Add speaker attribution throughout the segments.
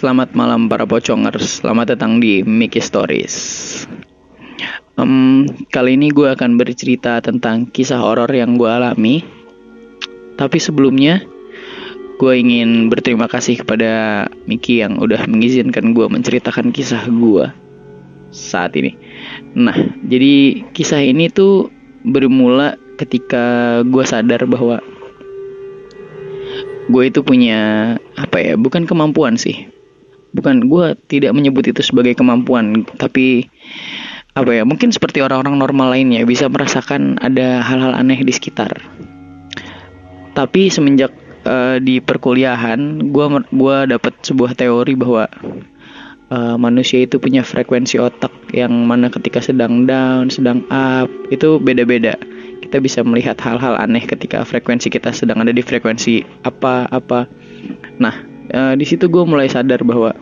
Speaker 1: Selamat malam para pocongers, selamat datang di Mickey Stories. Em, kali ini gue akan bercerita tentang kisah horor yang gue alami. Tapi sebelumnya, gue ingin berterima kasih kepada Mickey yang udah mengizinkan gue menceritakan kisah gue saat ini. Nah, jadi kisah ini tuh bermula ketika gue sadar bahwa gue itu punya apa ya bukan kemampuan sih bukan gue tidak menyebut itu sebagai kemampuan tapi apa ya mungkin seperti orang-orang normal lainnya bisa merasakan ada hal-hal aneh di sekitar tapi semenjak uh, di perkuliahan gue gua dapat sebuah teori bahwa uh, manusia itu punya frekuensi otak yang mana ketika sedang down sedang up itu beda-beda kita bisa melihat hal-hal aneh ketika frekuensi kita sedang ada di frekuensi apa-apa. Nah, uh, di situ gue mulai sadar bahwa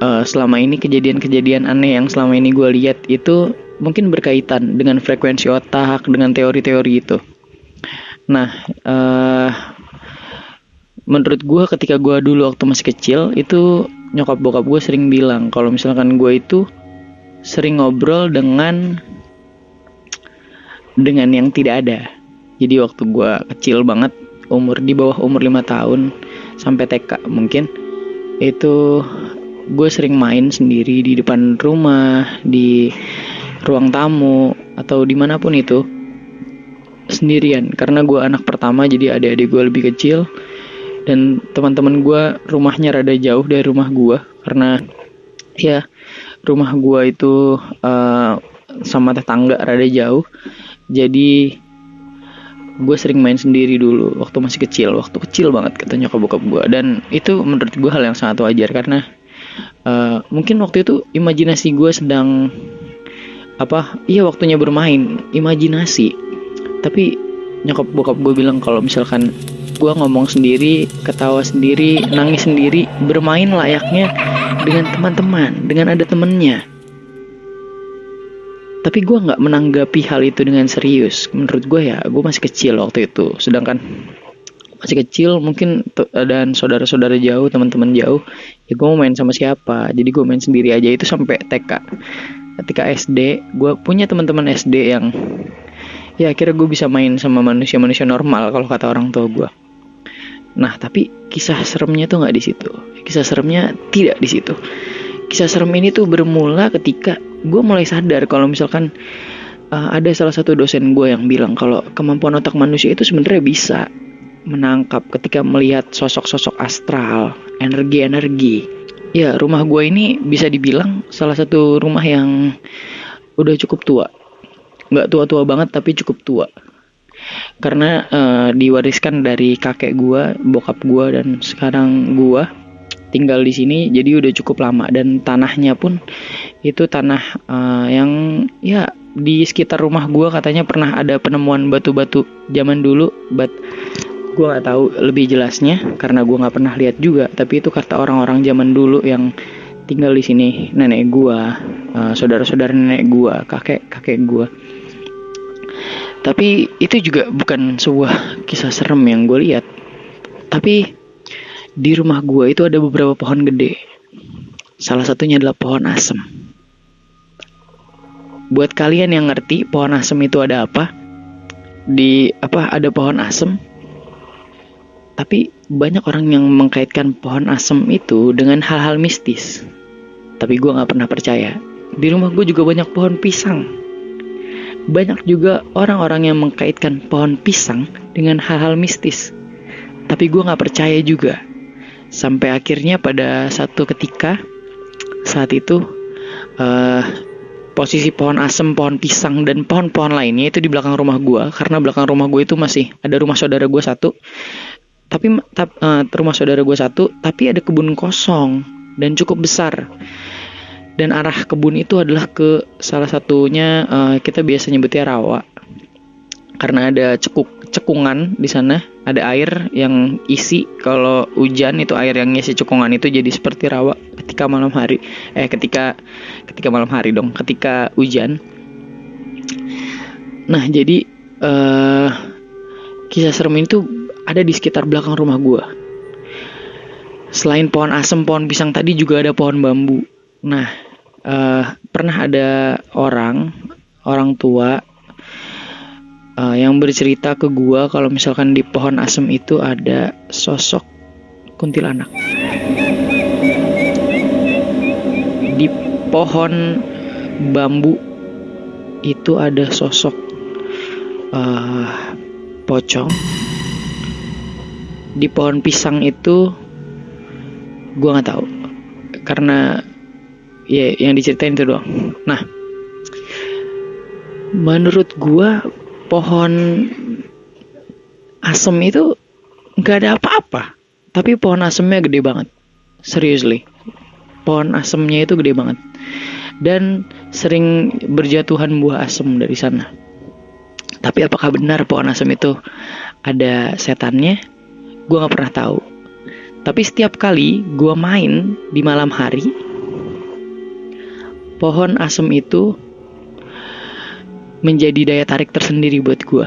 Speaker 1: uh, selama ini kejadian-kejadian aneh yang selama ini gue lihat itu mungkin berkaitan dengan frekuensi otak, dengan teori-teori itu. Nah, uh, menurut gue ketika gue dulu waktu masih kecil itu nyokap bokap gue sering bilang kalau misalkan gue itu sering ngobrol dengan dengan yang tidak ada. Jadi waktu gue kecil banget, umur di bawah umur 5 tahun sampai TK mungkin itu gue sering main sendiri di depan rumah, di ruang tamu atau di mana pun itu sendirian. Karena gue anak pertama jadi adik-adik gue lebih kecil dan teman-teman gue rumahnya rada jauh dari rumah gue karena ya rumah gue itu uh, sama tetangga rada jauh. Jadi gue sering main sendiri dulu waktu masih kecil waktu kecil banget katanya nyokap bokap gue. Dan itu menurut gue hal yang sangat wajar karena uh, mungkin waktu itu imajinasi gue sedang apa iya waktunya bermain imajinasi. Tapi nyokap bokap gue bilang kalau misalkan gue ngomong sendiri ketawa sendiri nangis sendiri bermain layaknya dengan teman-teman dengan ada temennya tapi gue nggak menanggapi hal itu dengan serius. Menurut gue ya gue masih kecil waktu itu. Sedangkan masih kecil mungkin dan saudara-saudara jauh teman-teman jauh ya gue mau main sama siapa. Jadi gue main sendiri aja. Itu sampai TK ketika SD gue punya teman-teman SD yang ya akhirnya gue bisa main sama manusia-manusia normal kalau kata orang tua gue nah tapi kisah seremnya tuh nggak di situ. Kisah seremnya tidak di situ kisah serem ini tuh bermula ketika gue mulai sadar kalau misalkan uh, ada salah satu dosen gue yang bilang kalau kemampuan otak manusia itu sebenarnya bisa menangkap ketika melihat sosok-sosok astral, energi-energi. Ya, rumah gue ini bisa dibilang salah satu rumah yang udah cukup tua. Nggak tua-tua banget tapi cukup tua. Karena uh, diwariskan dari kakek gue, bokap gue dan sekarang gue tinggal di sini jadi udah cukup lama. Dan tanahnya pun itu tanah uh, yang ya di sekitar rumah gue katanya pernah ada penemuan batu-batu zaman dulu but gue nggak tahu lebih jelasnya karena gue nggak pernah lihat juga. Tapi itu kata orang-orang zaman dulu yang tinggal di sini nenek gue uh, saudara-saudara nenek gue kakek kakek gue tapi itu juga bukan sebuah kisah serem yang gue lihat. Tapi di rumah gue itu ada beberapa pohon gede. Salah satunya adalah pohon asem. Buat kalian yang ngerti pohon asem itu ada apa? Di apa ada pohon asem? Tapi banyak orang yang mengkaitkan pohon asem itu dengan hal-hal mistis. Tapi gue gak pernah percaya. Di rumah gue juga banyak pohon pisang. Banyak juga orang-orang yang mengkaitkan pohon pisang dengan hal-hal mistis. Tapi gue gak percaya juga sampai akhirnya pada satu ketika saat itu uh, posisi pohon asem, pohon pisang dan pohon-pohon lainnya itu di belakang rumah gue karena belakang rumah gue itu masih ada rumah saudara gue satu. Tapi uh, rumah saudara gue satu tapi ada kebun kosong dan cukup besar. Dan arah kebun itu adalah ke salah satunya uh, kita biasa nyebutnya rawa. Karena ada cekuk cekungan di sana. Ada air yang isi. Kalau hujan itu air yang isi cekungan itu jadi seperti rawa ketika malam hari. Eh ketika ketika malam hari dong. Ketika hujan. Nah jadi uh, kisah serem itu ada di sekitar belakang rumah gue selain pohon asem, pohon pisang tadi juga ada pohon bambu. Nah, uh, pernah ada orang orang tua uh, yang bercerita ke gua kalau misalkan di pohon asem itu ada sosok kuntilanak. Di pohon bambu itu ada sosok uh, pocong. Di pohon pisang itu gua nggak tahu karena ya yang diceritain itu doang nah menurut gua pohon asem itu nggak ada apa-apa. Tapi pohon asemnya gede banget. Seriously. Pohon asemnya itu gede banget. Dan sering berjatuhan buah asem dari sana. Tapi apakah benar pohon asem itu ada setannya? Gue nggak pernah tahu. Tapi setiap kali gue main di malam hari pohon asem itu menjadi daya tarik tersendiri buat gue.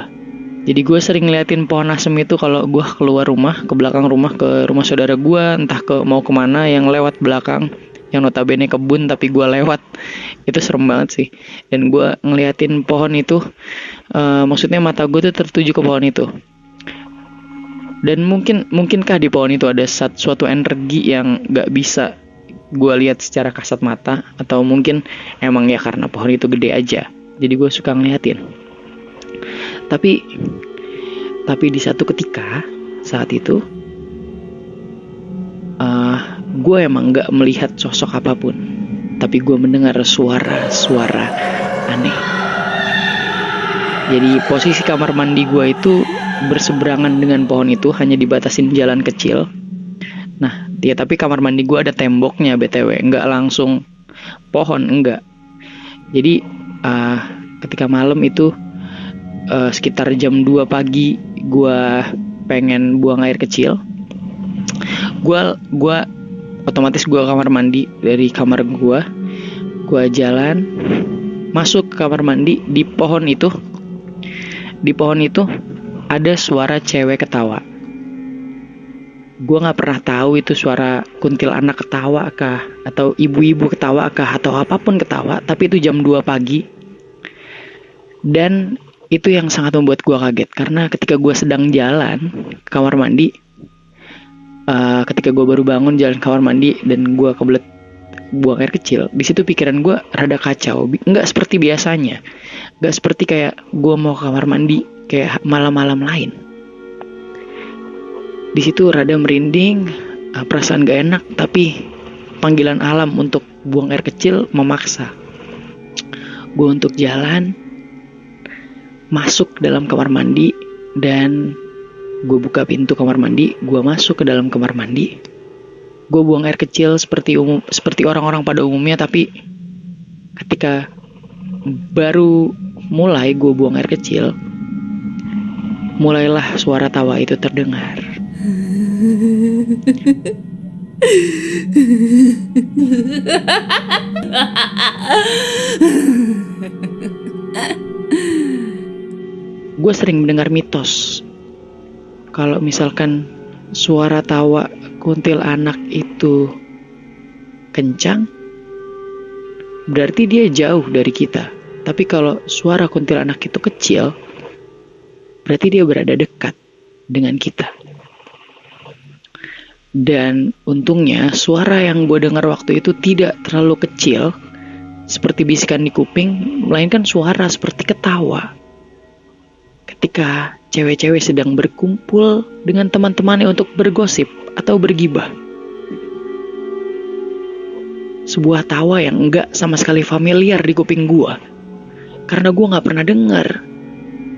Speaker 1: Jadi gue sering ngeliatin pohon asem itu kalau gue keluar rumah, ke belakang rumah, ke rumah saudara gue, entah ke mau ke mana yang lewat belakang, yang notabene kebun tapi gue lewat, itu serem banget sih. Dan gue ngeliatin pohon itu, uh, maksudnya mata gue tuh tertuju ke pohon itu. Dan mungkin mungkinkah di pohon itu ada suatu energi yang gak bisa gue lihat secara kasat mata atau mungkin emang ya karena pohon itu gede aja jadi gue suka ngeliatin. Tapi tapi di satu ketika saat itu uh, eh, gue emang nggak melihat sosok apa pun. Tapi gue mendengar suara-suara aneh. Jadi posisi kamar mandi gue itu berseberangan dengan pohon itu hanya dibatasin jalan kecil. Nah, ya tapi kamar mandi gue ada temboknya btw, nggak langsung pohon, enggak. Jadi uh, ketika malam itu uh, sekitar jam 2 pagi gue pengen buang air kecil. Gue gua otomatis gue kamar mandi dari kamar gue, gue jalan masuk ke kamar mandi di pohon itu. Di pohon itu ada suara cewek ketawa gue nggak pernah tahu itu suara kuntil anak ketawa kah atau ibu-ibu ketawa kah atau apa pun ketawa tapi itu jam 2 pagi. Dan itu yang sangat membuat gue kaget karena ketika gue sedang jalan ke kamar mandi uh, ketika gue baru bangun jalan ke kamar mandi dan gue kebelet buang air kecil di situ pikiran gue rada kacau. Nggak seperti biasanya. Nggak seperti kayak gue mau ke kamar mandi kayak malam-malam lain di situ rada merinding, ah, perasaan gak enak, tapi panggilan alam untuk buang air kecil memaksa. Gue untuk jalan, masuk dalam kamar mandi, dan gue buka pintu kamar mandi, gue masuk ke dalam kamar mandi. Gue buang air kecil seperti umum, seperti orang-orang pada umumnya, tapi ketika baru mulai gue buang air kecil, mulailah suara tawa itu terdengar. Gue sering mendengar mitos kalau misalkan suara tawa kuntil anak itu kencang, berarti dia jauh dari kita. Tapi kalau suara kuntil anak itu kecil, berarti dia berada dekat dengan kita. Dan untungnya suara yang gue dengar waktu itu tidak terlalu kecil seperti bisikan di kuping, melainkan suara seperti ketawa. Ketika cewek-cewek sedang berkumpul dengan teman-temannya untuk bergosip atau bergibah. Sebuah tawa yang enggak sama sekali familiar di kuping gue. Karena gue gak pernah dengar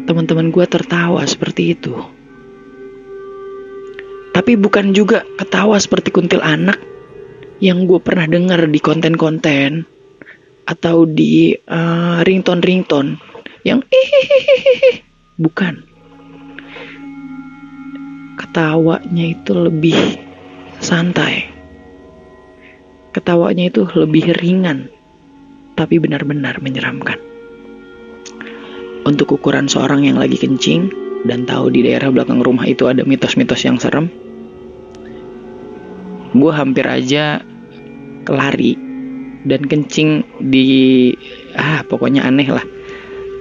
Speaker 1: teman-teman gue tertawa seperti itu. Tapi bukan juga ketawa seperti kuntil anak yang gue pernah dengar di konten-konten atau di uh, ringtone-ringtone yang. Bukan. Ketawanya itu lebih santai. Ketawanya itu lebih ringan, tapi benar-benar menyeramkan. Untuk ukuran seorang yang lagi kencing dan tahu di daerah belakang rumah itu ada mitos-mitos yang serem, gue hampir aja lari dan kencing di ah pokoknya aneh lah.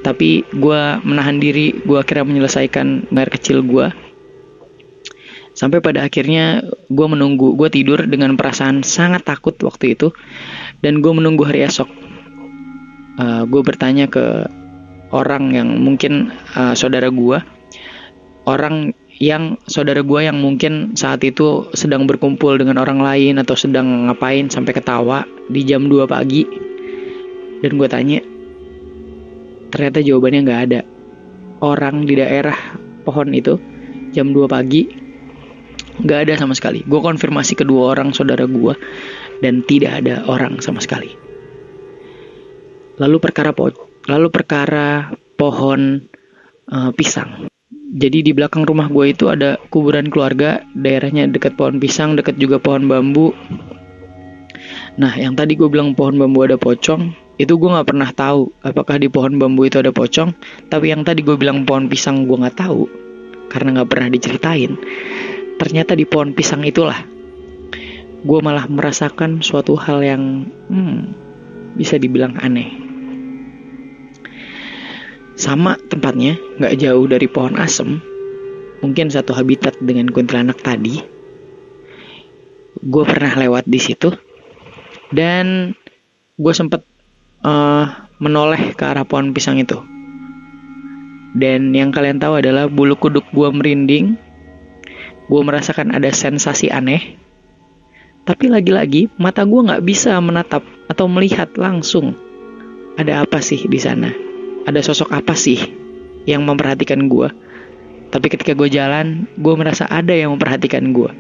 Speaker 1: Tapi gue menahan diri gue akhirnya menyelesaikan air kecil gue sampai pada akhirnya gue menunggu gue tidur dengan perasaan sangat takut waktu itu dan gue menunggu hari esok. Uh, eh, gue bertanya ke orang yang mungkin uh, saudara gue orang yang saudara gue yang mungkin saat itu sedang berkumpul dengan orang lain atau sedang ngapain sampai ketawa di jam 2 pagi. Dan gue tanya ternyata jawabannya nggak ada. Orang di daerah pohon itu jam 2 pagi nggak ada sama sekali. Gue konfirmasi kedua orang saudara gue dan tidak ada orang sama sekali. Lalu perkara po lalu perkara pohon uh, pisang jadi di belakang rumah gue itu ada kuburan keluarga, daerahnya dekat pohon pisang, dekat juga pohon bambu. Nah, yang tadi gue bilang pohon bambu ada pocong, itu gue nggak pernah tahu apakah di pohon bambu itu ada pocong. Tapi yang tadi gue bilang pohon pisang gue nggak tahu karena nggak pernah diceritain. Ternyata di pohon pisang itulah gue malah merasakan suatu hal yang hmm, bisa dibilang aneh. Sama tempatnya, nggak jauh dari pohon asem, mungkin satu habitat dengan kuntilanak tadi. Gue pernah lewat di situ dan gue sempet uh, menoleh ke arah pohon pisang itu. Dan yang kalian tahu adalah bulu kuduk gue merinding, gue merasakan ada sensasi aneh. Tapi lagi-lagi mata gue nggak bisa menatap atau melihat langsung ada apa sih di sana ada sosok apa sih yang memperhatikan gue tapi ketika gue jalan gue merasa ada yang memperhatikan gue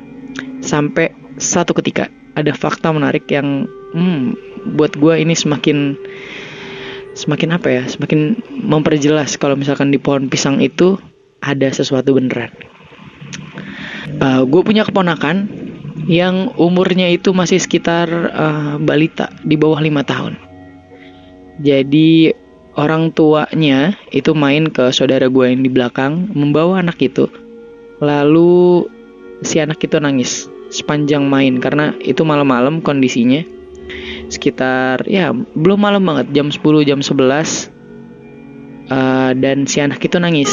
Speaker 1: sampai satu ketika ada fakta menarik yang hmm, buat gue ini semakin semakin apa ya semakin memperjelas kalau misalkan di pohon pisang itu ada sesuatu beneran. Uh, gue punya keponakan yang umurnya itu masih sekitar uh, balita di bawah lima tahun. Jadi orang tuanya itu main ke saudara gue yang di belakang membawa anak itu. Lalu si anak itu nangis sepanjang main karena itu malam-malam kondisinya. Sekitar ya belum malam banget jam 10 jam 11 uh, dan si anak itu nangis.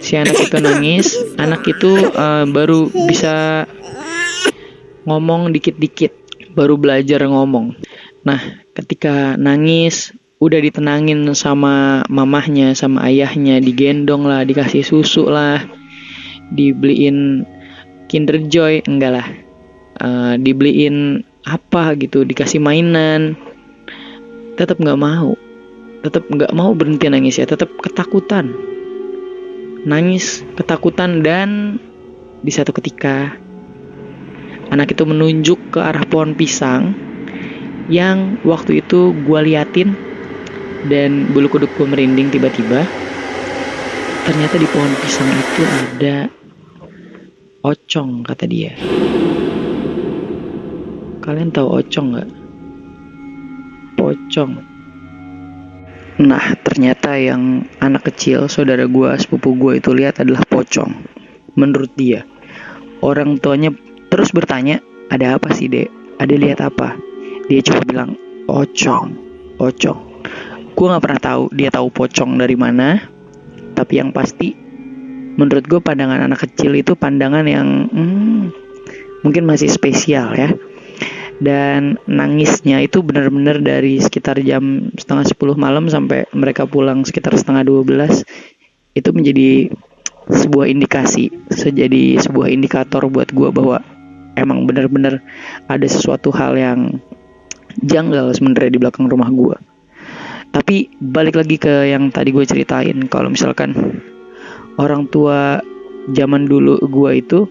Speaker 1: Si anak itu nangis anak itu uh, baru bisa ngomong dikit-dikit baru belajar ngomong. Nah ketika nangis udah ditenangin sama mamahnya sama ayahnya. Digendong lah dikasih susu lah. Dibeliin Kinder Joy. Enggak lah. Uh, dibeliin apa gitu dikasih mainan. Tetap nggak mau. Tetap nggak mau berhenti nangis ya. Tetap ketakutan. Nangis ketakutan dan di satu ketika anak itu menunjuk ke arah pohon pisang yang waktu itu gue liatin dan bulu kuduk gue merinding tiba-tiba. Ternyata di pohon pisang itu ada ocong kata dia. Kalian tahu ocong nggak? Pocong. Nah ternyata yang anak kecil saudara gue sepupu gue itu lihat adalah pocong. Menurut dia orang tuanya terus bertanya ada apa sih dek? Ada lihat apa? Dia cuma bilang ocong ocong gue nggak pernah tahu dia tahu pocong dari mana tapi yang pasti menurut gue pandangan anak kecil itu pandangan yang hmm, mungkin masih spesial ya. Dan nangisnya itu benar-benar dari sekitar jam setengah sepuluh malam sampai mereka pulang sekitar setengah dua belas itu menjadi sebuah indikasi sejadi sebuah indikator buat gue bahwa emang benar-benar ada sesuatu hal yang janggal sebenarnya di belakang rumah gue tapi balik lagi ke yang tadi gue ceritain. Kalau misalkan orang tua zaman dulu gue itu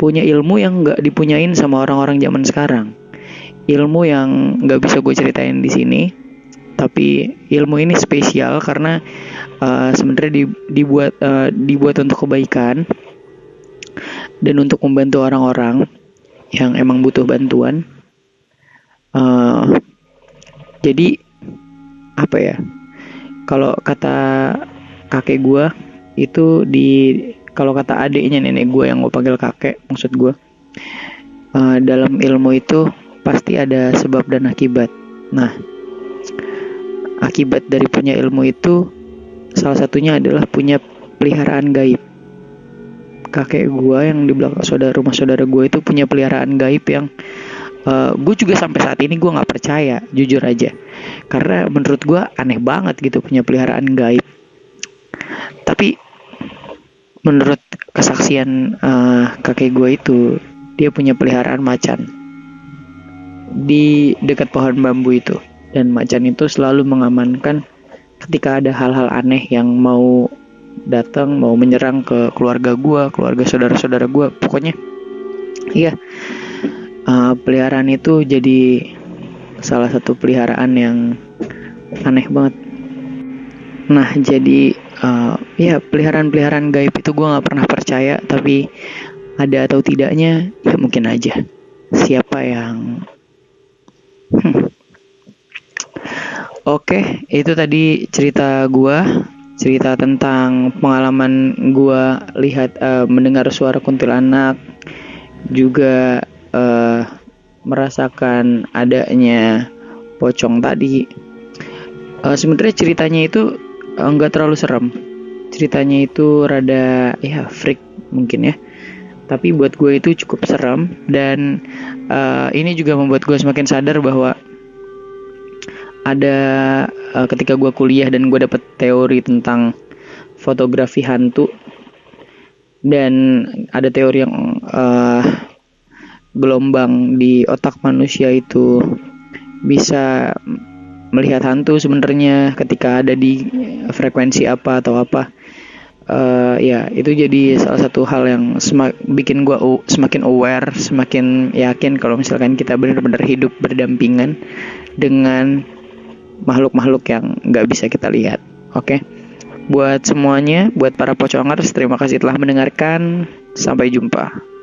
Speaker 1: punya ilmu yang nggak dipunyain sama orang-orang zaman sekarang. Ilmu yang nggak bisa gue ceritain di sini. Tapi ilmu ini spesial karena uh, sebenarnya di, dibuat uh, dibuat untuk kebaikan dan untuk membantu orang-orang yang emang butuh bantuan. Uh, jadi apa ya kalau kata kakek gue itu di kalau kata adiknya nenek gue yang gue panggil kakek maksud gue uh, dalam ilmu itu pasti ada sebab dan akibat. Nah, akibat dari punya ilmu itu salah satunya adalah punya peliharaan gaib. Kakek gua yang di belakang saudara rumah saudara gue itu punya peliharaan gaib yang uh, gue juga sampai saat ini gue nggak percaya, jujur aja. Karena menurut gue aneh banget gitu punya peliharaan gaib. Tapi menurut kesaksian uh, kakek gue itu dia punya peliharaan macan di dekat pohon bambu itu dan macan itu selalu mengamankan ketika ada hal-hal aneh yang mau datang mau menyerang ke keluarga gua keluarga saudara-saudara gua pokoknya iya uh, peliharaan itu jadi salah satu peliharaan yang aneh banget nah jadi uh, ya peliharaan-peliharaan gaib itu gua nggak pernah percaya tapi ada atau tidaknya ya mungkin aja siapa yang Hmm. Oke, itu tadi cerita gua, cerita tentang pengalaman gua lihat uh, mendengar suara kuntilanak, juga uh, merasakan adanya pocong tadi. Uh, Sebenarnya ceritanya itu enggak uh, terlalu serem. Ceritanya itu rada ya freak mungkin ya tapi buat gue itu cukup seram dan uh, ini juga membuat gue semakin sadar bahwa ada uh, ketika gue kuliah dan gue dapet teori tentang fotografi hantu dan ada teori yang uh, gelombang di otak manusia itu bisa melihat hantu sebenarnya ketika ada di frekuensi apa atau apa. Uh, ya itu jadi salah satu hal yang semak, bikin gue semakin aware semakin yakin kalau misalkan kita benar-benar hidup berdampingan dengan makhluk-makhluk yang nggak bisa kita lihat oke? Okay? buat semuanya buat para pocongers terima kasih telah mendengarkan. Sampai jumpa